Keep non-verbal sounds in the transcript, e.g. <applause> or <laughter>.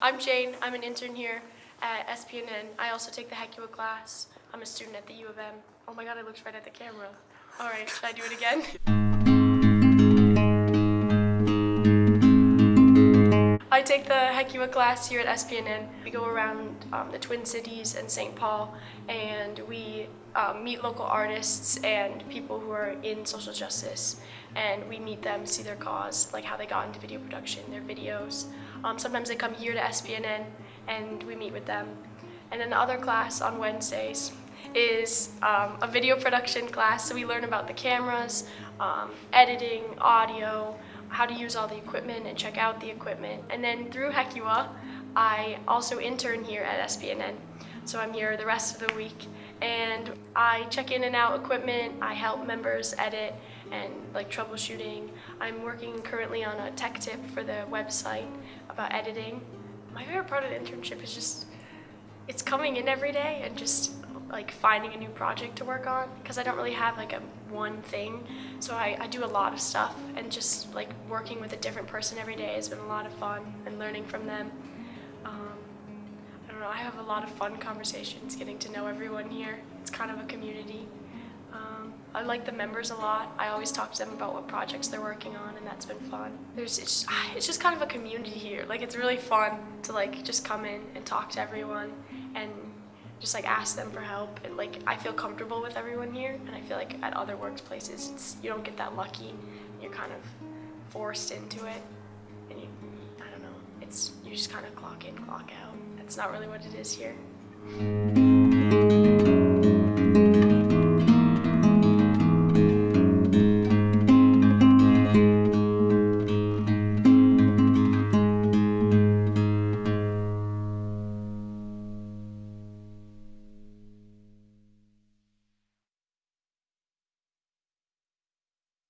I'm Jane. I'm an intern here at SPNN. I also take the Hecua class. I'm a student at the U of M. Oh my god, I looked right at the camera. All right, should I do it again? I take the Hecua class here at SPNN. We go around um, the Twin Cities and St. Paul and we um, meet local artists and people who are in social justice and we meet them, see their cause, like how they got into video production, their videos. Um, sometimes they come here to SPNN and we meet with them. And then the other class on Wednesdays is um, a video production class, so we learn about the cameras, um, editing, audio, how to use all the equipment and check out the equipment. And then through Hecua, I also intern here at SPNN. So I'm here the rest of the week and I check in and out equipment, I help members edit and like troubleshooting. I'm working currently on a tech tip for the website about editing. My favorite part of the internship is just, it's coming in every day and just like finding a new project to work on because I don't really have like a one thing. So I, I do a lot of stuff and just like working with a different person every day has been a lot of fun and learning from them. Um, have a lot of fun conversations getting to know everyone here. It's kind of a community. Um, I like the members a lot. I always talk to them about what projects they're working on and that's been fun. There's, it's, <sighs> it's just kind of a community here. Like it's really fun to like just come in and talk to everyone and just like ask them for help and like I feel comfortable with everyone here and I feel like at other workplaces you don't get that lucky you're kind of forced into it and you it's you just kind of clock in clock out. That's not really what it is here